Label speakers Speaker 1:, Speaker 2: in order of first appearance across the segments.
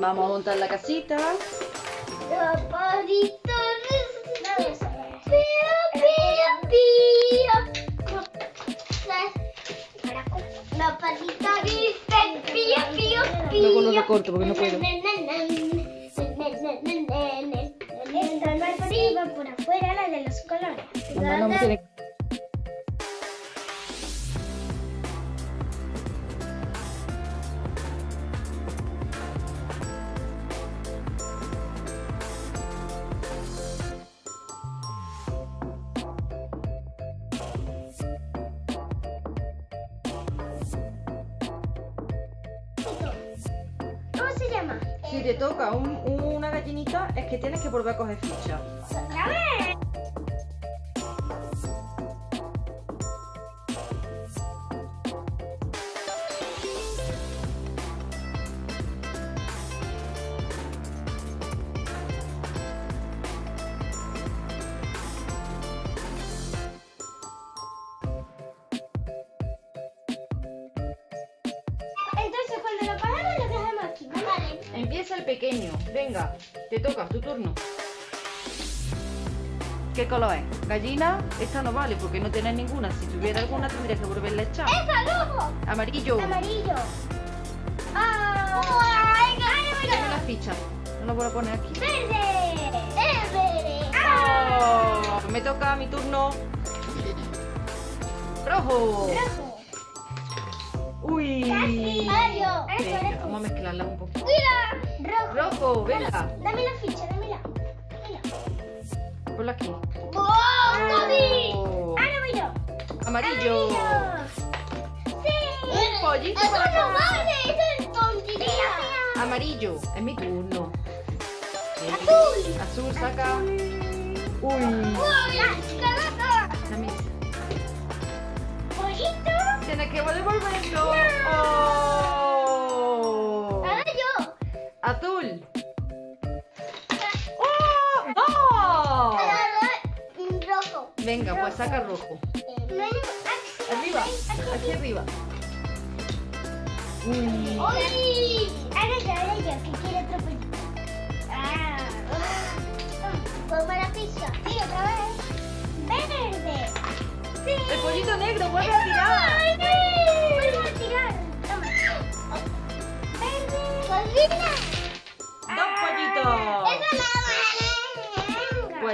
Speaker 1: Vamos a montar la casita. Luego lo recorto porque no puedo.
Speaker 2: Esto no es por afuera, la de los colores.
Speaker 1: Mamá no me tiene- Si te toca un- una gallinita, es que tienes que volver a coger ficha. Empieza el pequeño. Venga, te toca, tu turno. ¿Qué color es? ¿Gallina? Esta no vale porque no tienes ninguna. Si tuviera alguna tendrías que volverla a echar.
Speaker 2: ¡Esa, rojo!
Speaker 1: Amarillo.
Speaker 2: Amarillo. ¡Ah! ¡Ay,
Speaker 1: Dame la ficha. No la voy a poner aquí.
Speaker 2: ¡Verde! ¡Es verde! ¡Ah!
Speaker 1: Oh, me toca mi turno. Rojo.
Speaker 2: ¡Rojo! ¡Mario!
Speaker 1: Venga, vamos a mezclarla un poquito.
Speaker 2: ¡Mira! ¡Rojo!
Speaker 1: Rojo, venga.
Speaker 2: Dame la ficha, dámela. Dámela.
Speaker 1: Ponla aquí.
Speaker 2: ¡Oh, Cody!
Speaker 1: Oh.
Speaker 2: ¡Ahora voy yo!
Speaker 1: Amarillo.
Speaker 2: ¡Sí!
Speaker 1: Un pollito
Speaker 2: ¡Eso
Speaker 1: para
Speaker 2: no
Speaker 1: acá.
Speaker 2: vale! ¡Eso es tontería!
Speaker 1: Amarillo. Es mi turno.
Speaker 2: ¡Azul!
Speaker 1: Azul, saca. Uy.
Speaker 2: ¡Uy!
Speaker 1: Dame esa.
Speaker 2: ¡Pollito!
Speaker 1: Tienes que devolverlo. Oh. Azul. ¡Oh! ¡Oh!
Speaker 2: Rojo.
Speaker 1: Venga, pues saca rojo.
Speaker 2: No.
Speaker 1: Arriba, aquí arriba. Uy.
Speaker 2: ¡Uy! Ahora yo, ahora yo, que quiero otro pollito. ¡Ah! Toma la pizza. Sí, otra vez. ¡Verde! ¡Sí!
Speaker 1: El pollito negro, vuelve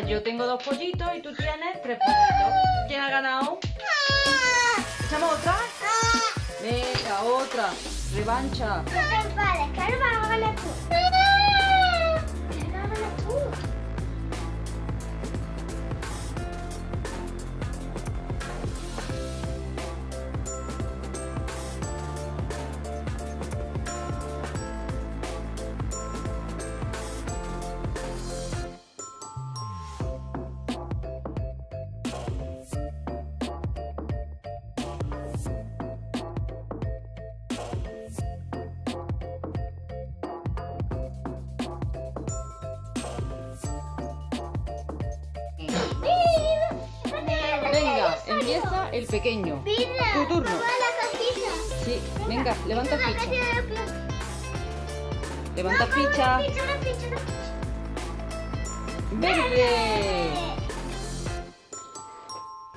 Speaker 1: yo tengo dos pollitos y tú tienes tres pollitos. ¿Quién ha ganado? ¿Echamos otra? Venga, otra. Revancha.
Speaker 2: Vas a tú.
Speaker 1: Empieza el pequeño.
Speaker 2: Mira,
Speaker 1: Tu turno.
Speaker 2: mamá, la.
Speaker 1: Sí, venga, levanta ficha. Levanta ficha.
Speaker 2: Una ficha, una ficha, una ficha.
Speaker 1: Verde.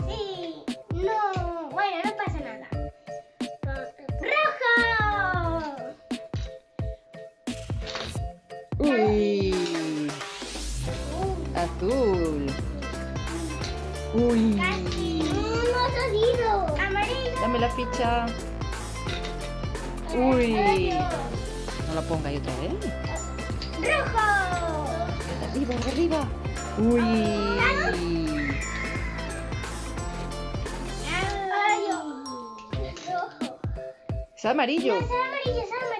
Speaker 2: Sí. No. Bueno, no pasa nada. ¡Rojo!
Speaker 1: Uy. Azul. Uy.
Speaker 2: Casi. No ha salido. Amarillo.
Speaker 1: Dame la ficha. Uy. No la ponga ahí otra vez.
Speaker 2: Rojo.
Speaker 1: Arriba, de arriba. Uy.
Speaker 2: Amarillo. Rojo.
Speaker 1: Es amarillo.
Speaker 2: No, es amarillo, es amarillo.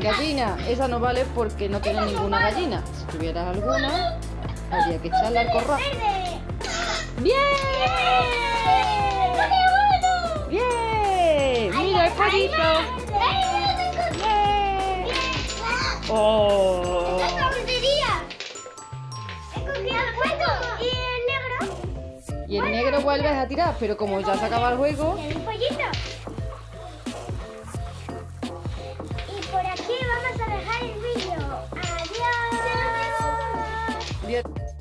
Speaker 1: Gallina. Esa no vale porque no tiene ninguna gallina. Si tuvieras alguna, habría que echarla al corral. ¡Bien! ¡Bien! ¡Mira el pollito!
Speaker 2: ¡Bien!
Speaker 1: ¡Oh!
Speaker 2: Y el negro. vuelves a tirar, pero como ya se acaba el juego...
Speaker 1: aquí